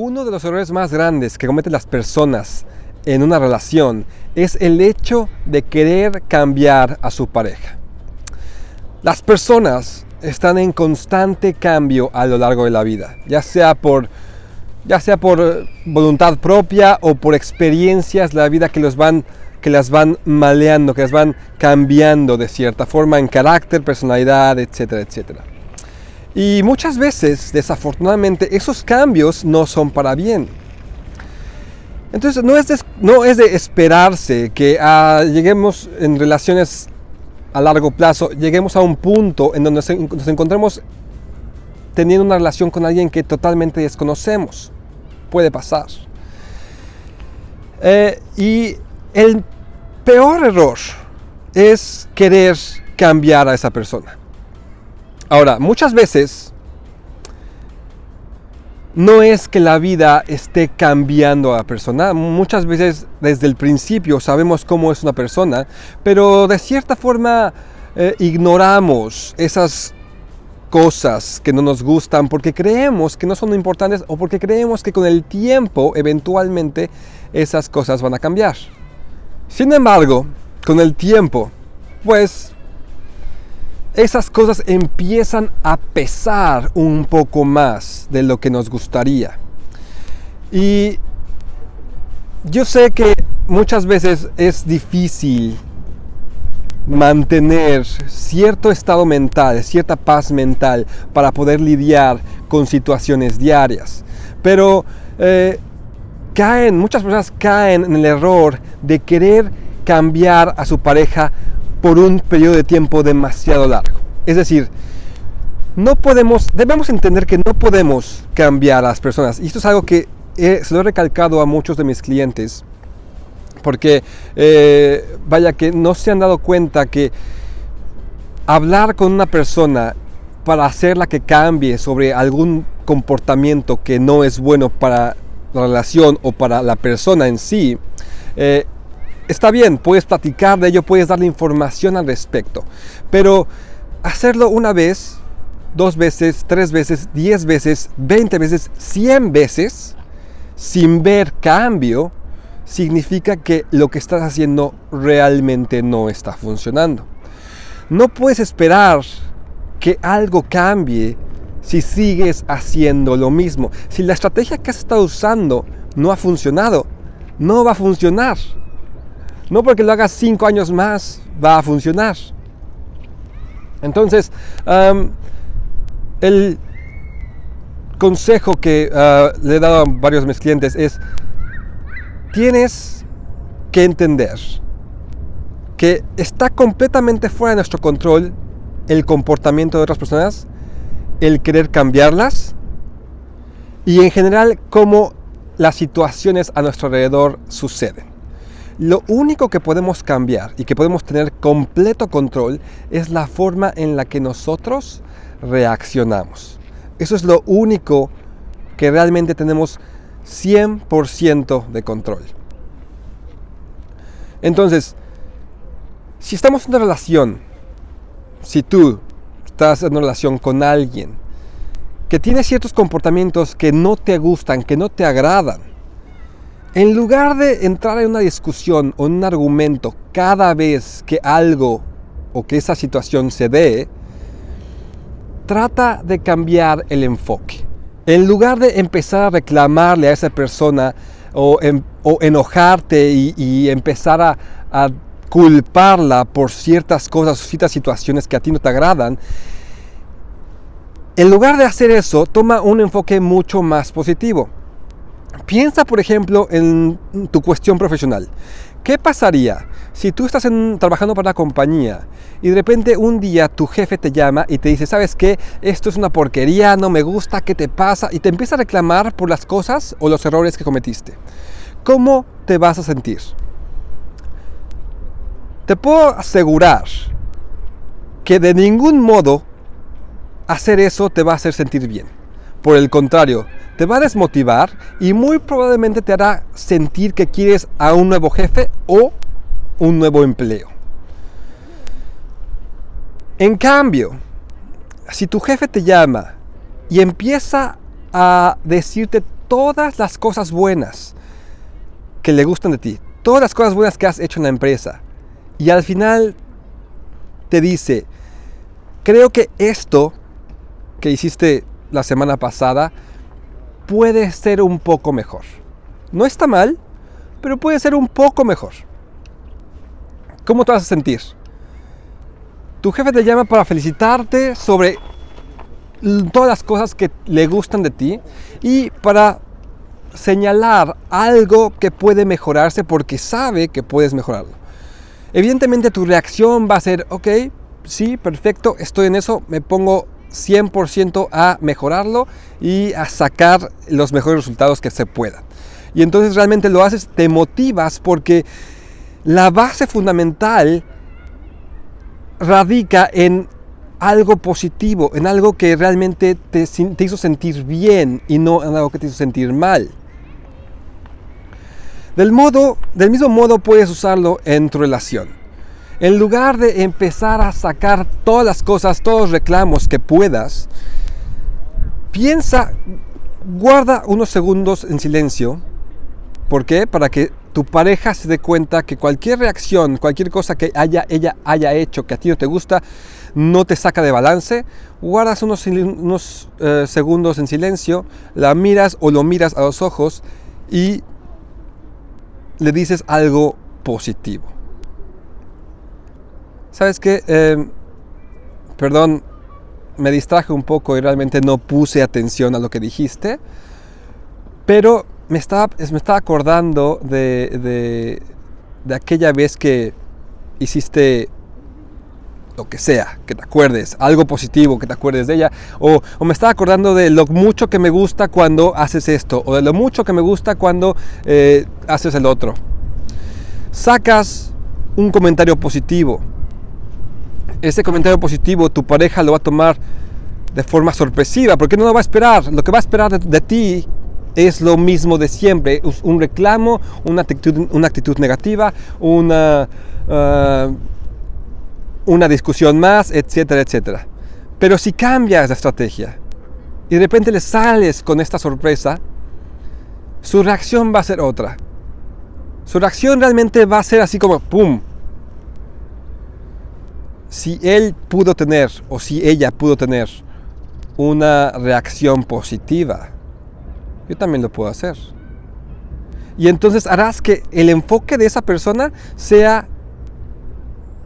Uno de los errores más grandes que cometen las personas en una relación es el hecho de querer cambiar a su pareja. Las personas están en constante cambio a lo largo de la vida, ya sea por ya sea por voluntad propia o por experiencias la vida que los van que las van maleando, que las van cambiando de cierta forma en carácter, personalidad, etcétera, etcétera. Y muchas veces, desafortunadamente, esos cambios no son para bien. Entonces, no es de, no es de esperarse que ah, lleguemos en relaciones a largo plazo, lleguemos a un punto en donde nos encontremos teniendo una relación con alguien que totalmente desconocemos. Puede pasar. Eh, y el peor error es querer cambiar a esa persona. Ahora, muchas veces no es que la vida esté cambiando a la persona. Muchas veces desde el principio sabemos cómo es una persona, pero de cierta forma eh, ignoramos esas cosas que no nos gustan porque creemos que no son importantes o porque creemos que con el tiempo eventualmente esas cosas van a cambiar. Sin embargo, con el tiempo, pues esas cosas empiezan a pesar un poco más de lo que nos gustaría. Y yo sé que muchas veces es difícil mantener cierto estado mental, cierta paz mental para poder lidiar con situaciones diarias. Pero eh, caen, muchas personas caen en el error de querer cambiar a su pareja por un periodo de tiempo demasiado largo. Es decir, no podemos, debemos entender que no podemos cambiar a las personas. Y esto es algo que se lo he recalcado a muchos de mis clientes, porque eh, vaya que no se han dado cuenta que hablar con una persona para hacerla que cambie sobre algún comportamiento que no es bueno para la relación o para la persona en sí, eh, está bien, puedes platicar de ello, puedes darle información al respecto, pero hacerlo una vez, dos veces, tres veces, diez veces, veinte veces, cien veces, sin ver cambio, significa que lo que estás haciendo realmente no está funcionando. No puedes esperar que algo cambie si sigues haciendo lo mismo. Si la estrategia que has estado usando no ha funcionado, no va a funcionar. No porque lo hagas cinco años más va a funcionar. Entonces, el consejo que ah, le he dado a varios de mis clientes es, tienes que entender que está completamente fuera de nuestro control el comportamiento de otras personas el querer cambiarlas y en general cómo las situaciones a nuestro alrededor suceden. Lo único que podemos cambiar y que podemos tener completo control es la forma en la que nosotros reaccionamos. Eso es lo único que realmente tenemos 100% de control. Entonces, si estamos en una relación, si tú estás en una relación con alguien que tiene ciertos comportamientos que no te gustan, que no te agradan, en lugar de entrar en una discusión o en un argumento cada vez que algo o que esa situación se dé, trata de cambiar el enfoque. En lugar de empezar a reclamarle a esa persona o, enojarte y, empezar a, a culparla por ciertas cosas, ciertas situaciones que a ti no te agradan, en lugar de hacer eso, toma un enfoque mucho más positivo. Piensa, por ejemplo, en tu cuestión profesional. ¿Qué pasaría si tú estás trabajando para una compañía y de repente un día tu jefe te llama y te dice, ¿sabes qué? Esto es una porquería, no me gusta, ¿qué te pasa? Y te empieza a reclamar por las cosas o los errores que cometiste. ¿Cómo te vas a sentir? Te puedo asegurar que de ningún modo hacer eso te va a hacer sentir bien. Por el contrario, te va a desmotivar y muy probablemente te hará sentir que quieres a un nuevo jefe o un nuevo empleo. En cambio, si tu jefe te llama y empieza a decirte todas las cosas buenas que le gustan de ti, todas las cosas buenas que has hecho en la empresa. Y al final te dice, creo que esto que hiciste la semana pasada puede ser un poco mejor. No está mal, pero puede ser un poco mejor. ¿Cómo te vas a sentir? Tu jefe te llama para felicitarte sobre todas las cosas que le gustan de ti y para señalar algo que puede mejorarse porque sabe que puedes mejorarlo. Evidentemente tu reacción va a ser, ok, sí, perfecto, estoy en eso, me pongo 100% a mejorarlo y a sacar los mejores resultados que se puedan. Y entonces realmente lo haces, te motivas porque la base fundamental radica en algo positivo, en algo que realmente te, hizo sentir bien y no en algo que te hizo sentir mal. Del, modo, del mismo modo puedes usarlo en tu relación. En lugar de empezar a sacar todas las cosas, todos los reclamos que puedas, piensa, guarda unos segundos en silencio. ¿Por qué? Para que tu pareja se dé cuenta que cualquier reacción, cualquier cosa que haya, ella haya hecho que a ti no te gusta, no te saca de balance. Guardas unos, eh, segundos en silencio, la miras o lo miras a los ojos y le dices algo positivo. ¿Sabes qué? Em, perdón, me distraje un poco y realmente no puse atención a lo que dijiste, pero me estaba, me estaba acordando de, de, aquella vez que hiciste lo que sea, que te acuerdes, algo positivo, que te acuerdes de ella, o, o, me estaba acordando de lo mucho que me gusta cuando haces esto, o de lo mucho que me gusta cuando eh, haces el otro. Sacas un comentario positivo, ese comentario positivo tu pareja lo va a tomar de forma sorpresiva, porque no lo va a esperar. Lo que va a esperar de, ti es lo mismo de siempre, un reclamo, una actitud, una actitud negativa, una, uh, una discusión más, etcétera, etcétera. Pero si cambias de estrategia y de repente le sales con esta sorpresa, su reacción va a ser otra. Su reacción realmente va a ser así como, ¡pum! Si él pudo tener o si ella pudo tener una reacción positiva, yo también lo puedo hacer. Y entonces harás que el enfoque de esa persona sea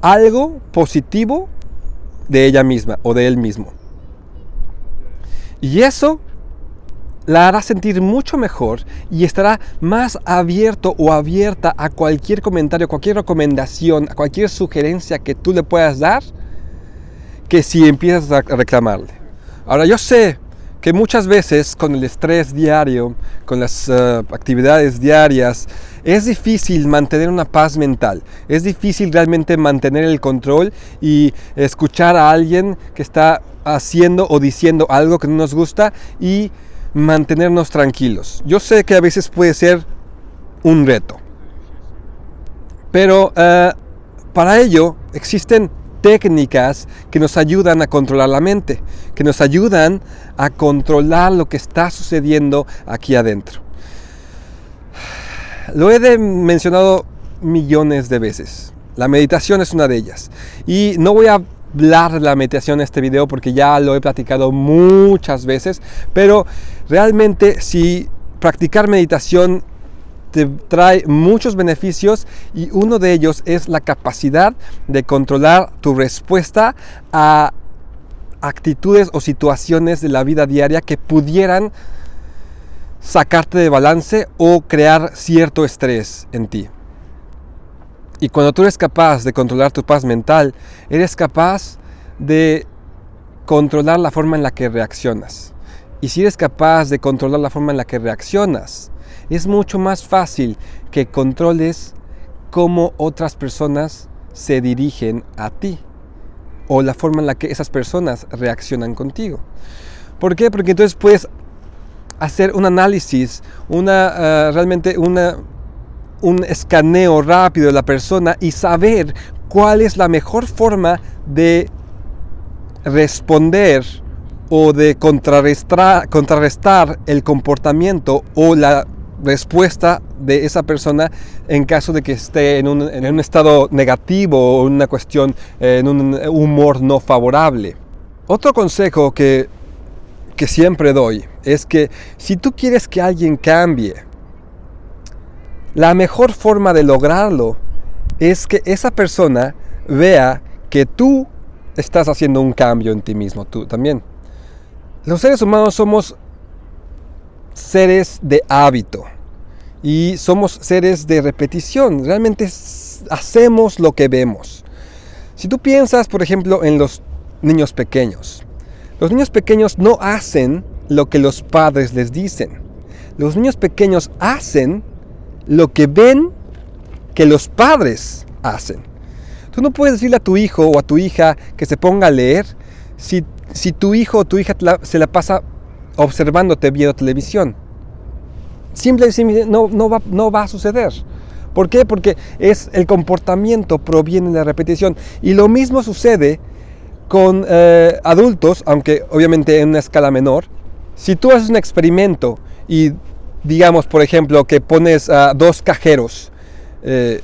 algo positivo de ella misma o de él mismo. Y eso la hará sentir mucho mejor y estará más abierto o abierta a cualquier comentario, cualquier recomendación, a cualquier sugerencia que tú le puedas dar, que si empiezas a reclamarle. Ahora yo sé que muchas veces con el estrés diario, con las eh, actividades diarias, es difícil mantener una paz mental, es difícil realmente mantener el control y escuchar a alguien que está haciendo o diciendo algo que no nos gusta y mantenernos tranquilos. Yo sé que a veces puede ser un reto, pero eh, para ello existen técnicas que nos ayudan a controlar la mente, que nos ayudan a controlar lo que está sucediendo aquí adentro. Lo he mencionado millones de veces. La meditación es una de ellas. Y no voy a hablar de la meditación en este video porque ya lo he platicado muchas veces, pero realmente si practicar meditación te trae muchos beneficios y uno de ellos es la capacidad de controlar tu respuesta a actitudes o situaciones de la vida diaria que pudieran sacarte de balance o crear cierto estrés en ti. Y cuando tú eres capaz de controlar tu paz mental, eres capaz de controlar la forma en la que reaccionas. Y si eres capaz de controlar la forma en la que reaccionas, es mucho más fácil que controles cómo otras personas se dirigen a ti o la forma en la que esas personas reaccionan contigo. ¿Por qué? Porque entonces puedes hacer un análisis, una, ah, realmente una, un escaneo rápido de la persona y saber cuál es la mejor forma de responder o de contrarrestar, contrarrestar el comportamiento o la respuesta de esa persona en caso de que esté en un, estado negativo o una cuestión, en un humor no favorable. Otro consejo que, que siempre doy es que si tú quieres que alguien cambie, la mejor forma de lograrlo es que esa persona vea que tú estás haciendo un cambio en ti mismo, tú también. Los seres humanos somos seres de hábito y somos seres de repetición. Realmente hacemos lo que vemos. Si tú piensas, por ejemplo, en los niños pequeños, los niños pequeños no hacen lo que los padres les dicen. Los niños pequeños hacen lo que ven que los padres hacen. Tú no puedes decirle a tu hijo o a tu hija que se ponga a leer si, si tu hijo o tu hija se la pasa observándote viendo televisión. Simplemente no, no, va, no va a suceder. ¿Por qué? Porque es el comportamiento proviene de la repetición. Y lo mismo sucede con eh, adultos, aunque obviamente en una escala menor. Si tú haces un experimento y digamos, por ejemplo, que pones a dos cajeros eh,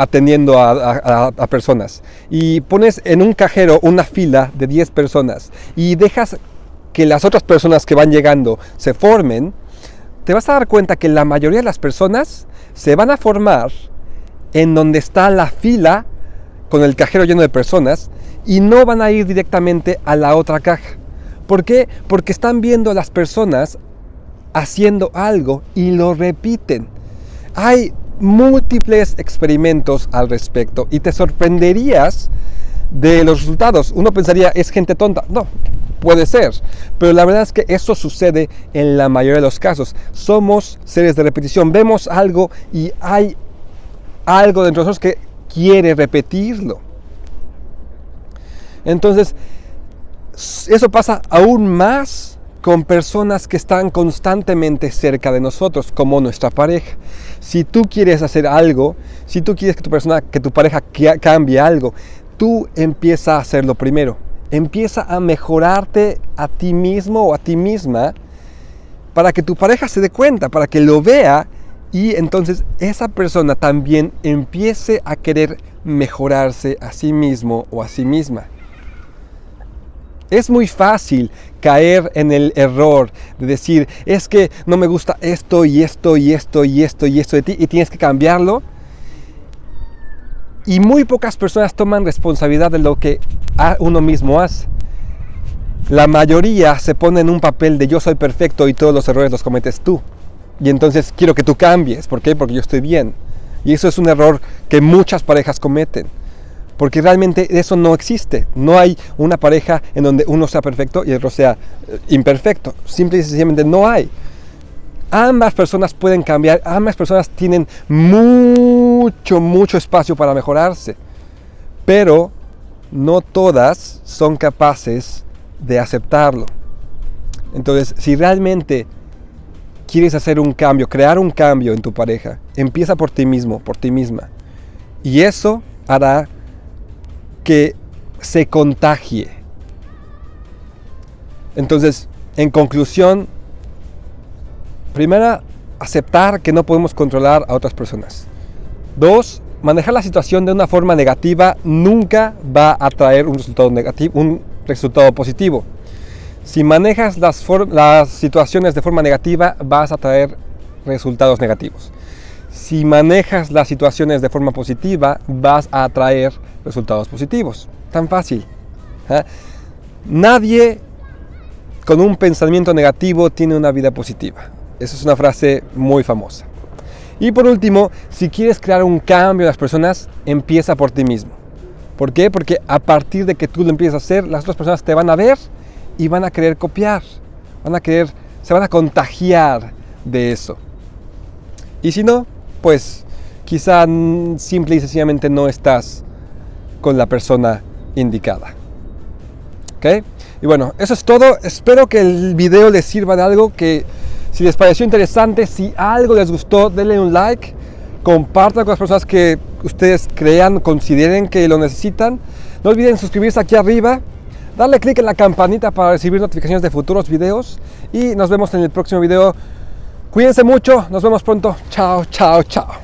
atendiendo a, personas y pones en un cajero una fila de 10 personas y dejas que las otras personas que van llegando se formen, te vas a dar cuenta que la mayoría de las personas se van a formar en donde está la fila con el cajero lleno de personas y no van a ir directamente a la otra caja. ¿Por qué? Porque están viendo a las personas haciendo algo y lo repiten. Hay múltiples experimentos al respecto y te sorprenderías de los resultados. Uno pensaría, es gente tonta. No, puede ser. Pero la verdad es que eso sucede en la mayoría de los casos. Somos seres de repetición. Vemos algo y hay algo dentro de nosotros que quiere repetirlo. Entonces, eso pasa aún más con personas que están constantemente cerca de nosotros, como nuestra pareja. Si tú quieres hacer algo, si tú quieres que tu persona, que tu pareja cambie algo, tú empieza a hacerlo primero. Empieza a mejorarte a ti mismo o a ti misma para que tu pareja se dé cuenta, para que lo vea y entonces esa persona también empiece a querer mejorarse a sí mismo o a sí misma. Es muy fácil caer en el error de decir, es que no me gusta esto y esto y esto y esto y esto de ti y tienes que cambiarlo. Y muy pocas personas toman responsabilidad de lo que uno mismo hace. La mayoría se pone en un papel de yo soy perfecto y todos los errores los cometes tú. Y entonces quiero que tú cambies. ¿Por qué? Porque yo estoy bien. Y eso es un error que muchas parejas cometen porque realmente eso no existe. No hay una pareja en donde uno sea perfecto y el otro sea eh, imperfecto. Simple y sencillamente no hay. Ambas personas pueden cambiar, ambas personas tienen mucho, mucho espacio para mejorarse, pero no todas son capaces de aceptarlo. Entonces, si realmente quieres hacer un cambio, crear un cambio en tu pareja, empieza por ti mismo, por ti misma. Y eso hará que se contagie. Entonces, en conclusión, primera, aceptar que no podemos controlar a otras personas. Dos, manejar la situación de una forma negativa nunca va a traer un resultado negativo, un resultado positivo. Si manejas las, las situaciones de forma negativa, vas a traer resultados negativos. Si manejas las situaciones de forma positiva, vas a atraer resultados positivos. Tan fácil. ¿ah? Nadie con un pensamiento negativo tiene una vida positiva. Esa es una frase muy famosa. Y por último, si quieres crear un cambio en las personas, empieza por ti mismo. ¿Por qué? Porque a partir de que tú lo empieces a hacer, las otras personas te van a ver y van a querer copiar. Van a querer, se van a contagiar de eso. Y si no, pues quizá simple y sencillamente no estás con la persona indicada. ¿Ok? Y bueno, eso es todo. Espero que el video les sirva de algo, que si les pareció interesante, si algo les gustó, denle un like, compartan con las personas que ustedes crean, consideren que lo necesitan. No olviden suscribirse aquí arriba, darle clic en la campanita para recibir notificaciones de futuros videos y nos vemos en el próximo video. Cuídense mucho, nos vemos pronto. Chao, chao, chao.